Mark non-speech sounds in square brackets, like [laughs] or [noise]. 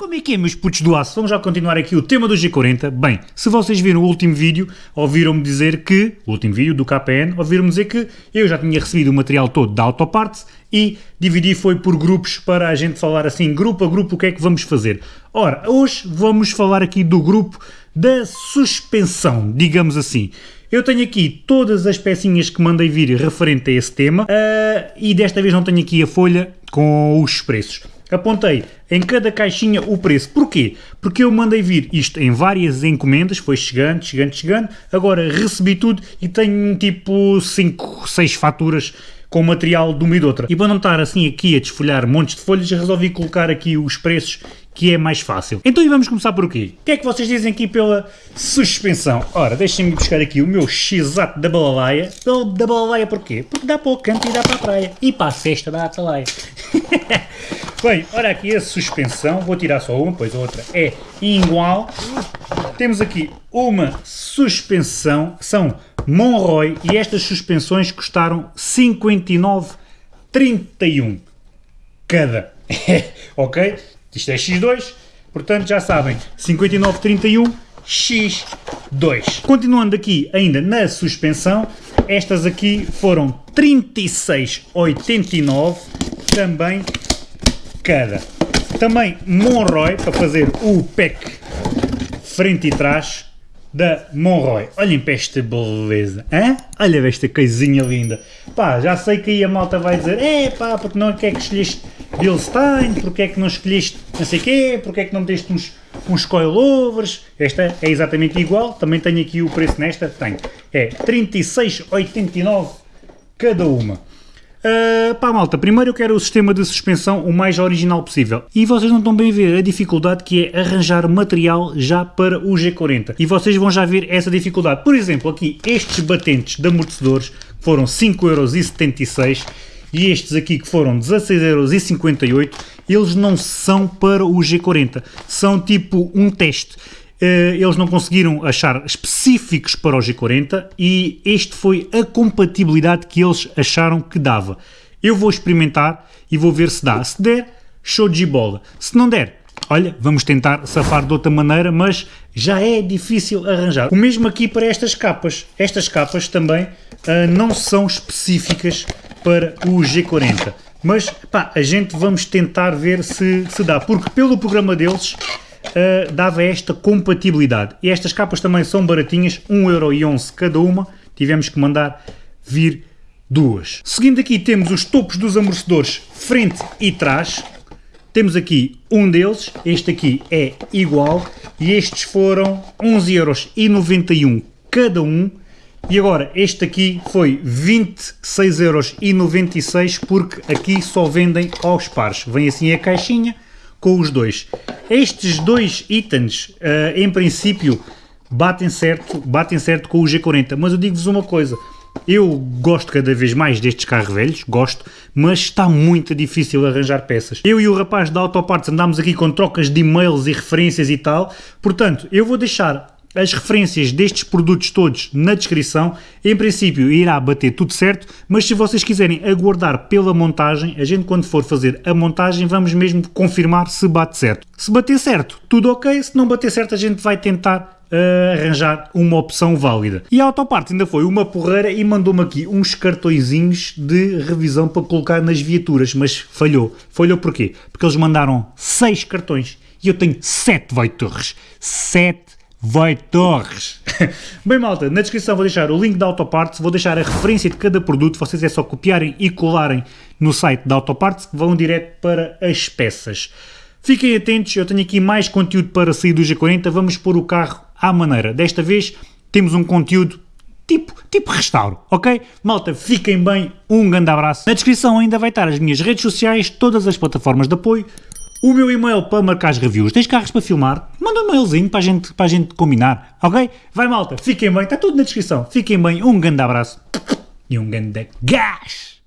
Como é que é, meus putos do aço? Vamos já continuar aqui o tema do G40. Bem, se vocês viram o último vídeo, ouviram-me dizer que, o último vídeo do KPN, ouviram-me dizer que eu já tinha recebido o material todo da Autoparts e dividi foi por grupos para a gente falar assim, grupo a grupo, o que é que vamos fazer. Ora, hoje vamos falar aqui do grupo da suspensão, digamos assim. Eu tenho aqui todas as pecinhas que mandei vir referente a esse tema uh, e desta vez não tenho aqui a folha com os preços apontei em cada caixinha o preço. Porquê? Porque eu mandei vir isto em várias encomendas, foi chegando, chegando, chegando, agora recebi tudo e tenho tipo 5, 6 faturas com material de uma e de outra. E para não estar assim aqui a desfolhar montes de folhas, resolvi colocar aqui os preços que é mais fácil. Então e vamos começar por aqui. O que é que vocês dizem aqui pela suspensão? Ora, deixem-me buscar aqui o meu x-ato da balalaia. Da balalaia porquê? Porque dá para o canto e dá para a praia. E para a festa da atalaia. [laughs] Bem, olha aqui a suspensão, vou tirar só uma, pois a outra é igual. Temos aqui uma suspensão, são Monroy, e estas suspensões custaram 59,31 cada. [laughs] ok? Isto é X2, portanto já sabem, 59,31 X2. Continuando aqui ainda na suspensão, estas aqui foram 36,89 também cada. Também Monroy, para fazer o pack frente e trás da Monroy. Olhem para esta beleza, hein? olha esta coisinha linda. Pá, já sei que aí a malta vai dizer, é pá, porque não é que é que escolheste Bilstein, porque é que não escolheste não sei quê, porque é que não meteste uns, uns coilovers, esta é exatamente igual, também tenho aqui o preço nesta, tenho, é 36,89 cada uma. Uh, pá malta, primeiro eu quero o sistema de suspensão o mais original possível e vocês não estão bem a ver a dificuldade que é arranjar material já para o G40 e vocês vão já ver essa dificuldade. Por exemplo, aqui estes batentes de amortecedores foram 5,76€ e estes aqui que foram 16,58€ eles não são para o G40, são tipo um teste. Eh, eles não conseguiram achar específicos para o G40 e este foi a compatibilidade que eles acharam que dava. Eu vou experimentar e vou ver se dá. Se der, show de bola. Se não der, olha, vamos tentar safar de outra maneira, mas já é difícil arranjar. O mesmo aqui para estas capas. Estas capas também uh, não são específicas para o G40. Mas, pá, a gente vamos tentar ver se, se dá, porque pelo programa deles uh, dava esta compatibilidade. E estas capas também são baratinhas, 1,11€ cada uma, tivemos que mandar vir duas. Seguindo aqui temos os topos dos amortecedores frente e trás, temos aqui um deles, este aqui é igual, e estes foram 11,91€ cada um, e agora, este aqui foi 26,96€ porque aqui só vendem aos pares. Vem assim a caixinha, com os dois. Estes dois itens, uh, em princípio, batem certo, batem certo com o G40, mas eu digo-vos uma coisa, eu gosto cada vez mais destes carros velhos, gosto, mas está muito difícil arranjar peças. Eu e o rapaz da Autoparts andámos aqui com trocas de e-mails e referências e tal, portanto, eu vou deixar as referências destes produtos todos na descrição. Em princípio irá bater tudo certo, mas se vocês quiserem aguardar pela montagem, a gente quando for fazer a montagem vamos mesmo confirmar se bate certo. Se bater certo, tudo ok, se não bater certo a gente vai tentar uh, arranjar uma opção válida. E a Autoparte ainda foi uma porreira e mandou-me aqui uns cartõezinhos de revisão para colocar nas viaturas, mas falhou. Falhou porquê? Porque eles mandaram 6 cartões e eu tenho 7 Voitorres. 7 vai Torres. [laughs] Bem malta, na descrição vou deixar o link da Autoparts, vou deixar a referência de cada produto, vocês é só copiarem e colarem no site da Autoparts que vão direto para as peças. Fiquem atentos, eu tenho aqui mais conteúdo para sair do G40, vamos pôr o carro à maneira. Desta vez temos um conteúdo tipo, tipo restauro, ok? Malta, fiquem bem, um grande abraço. Na descrição ainda vai estar as minhas redes sociais, todas as plataformas de apoio, o meu e-mail para marcar as reviews. Tens carros para filmar? Manda um e-mailzinho para a gente, para a gente combinar, ok? Vai malta, fiquem bem, está tudo na descrição. Fiquem bem, um grande abraço e um grande gás!